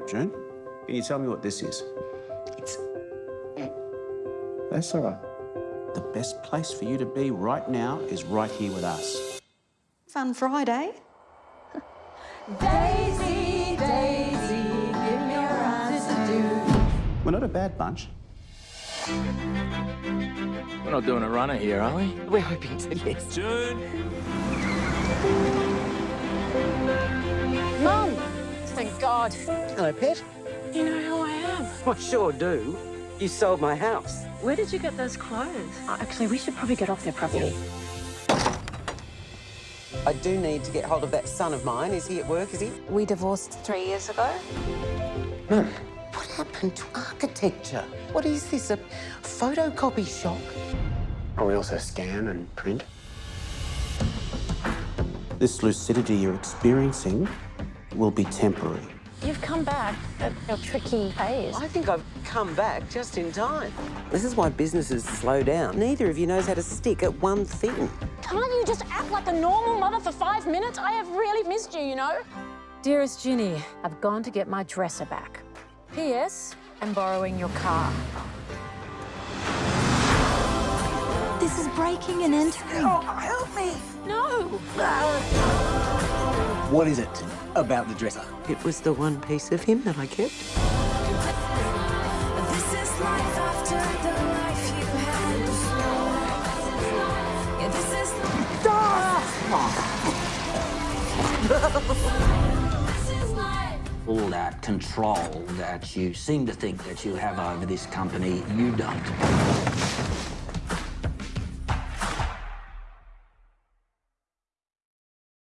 right, June. Can you tell me what this is? It's... That's all right. The best place for you to be right now is right here with us. Fun Friday. Daisy, Daisy, give me your eyes to do. We're not a bad bunch. We're not doing a runner here, are we? We're hoping to, yes. June! God. Hello, Pet. You know who I am. I sure do. You sold my house. Where did you get those clothes? Uh, actually, we should probably get off their property. I do need to get hold of that son of mine. Is he at work, is he? We divorced three years ago. Mum, what happened to architecture? What is this, a photocopy shop? Or we also scan and print. This lucidity you're experiencing will be temporary. You've come back at a tricky phase. I think I've come back just in time. This is why businesses slow down. Neither of you knows how to stick at one thing. Can't you just act like a normal mother for five minutes? I have really missed you, you know? Dearest Ginny, I've gone to get my dresser back. P.S. I'm borrowing your car. This is breaking and entering. Oh, help me! No! What is it about the dresser? It was the one piece of him that I kept. This is life after the life you had. Yeah, this is This is life. All that control that you seem to think that you have over this company, you don't.